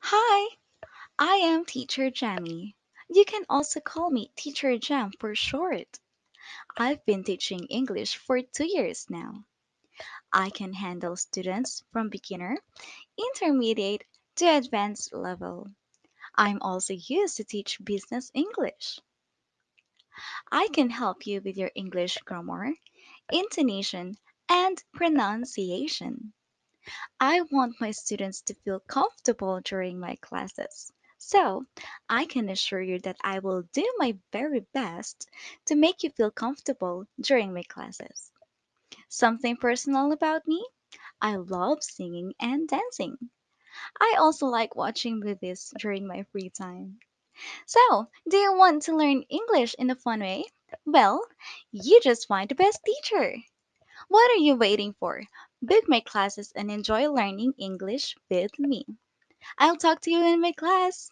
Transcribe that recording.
Hi, I am Teacher Jamie. You can also call me Teacher Jam for short. I've been teaching English for two years now. I can handle students from beginner, intermediate to advanced level. I'm also used to teach business English. I can help you with your English grammar, intonation, and pronunciation. I want my students to feel comfortable during my classes. So, I can assure you that I will do my very best to make you feel comfortable during my classes. Something personal about me? I love singing and dancing. I also like watching movies during my free time. So, do you want to learn English in a fun way? Well, you just find the best teacher. What are you waiting for? Book my classes and enjoy learning English with me. I'll talk to you in my class.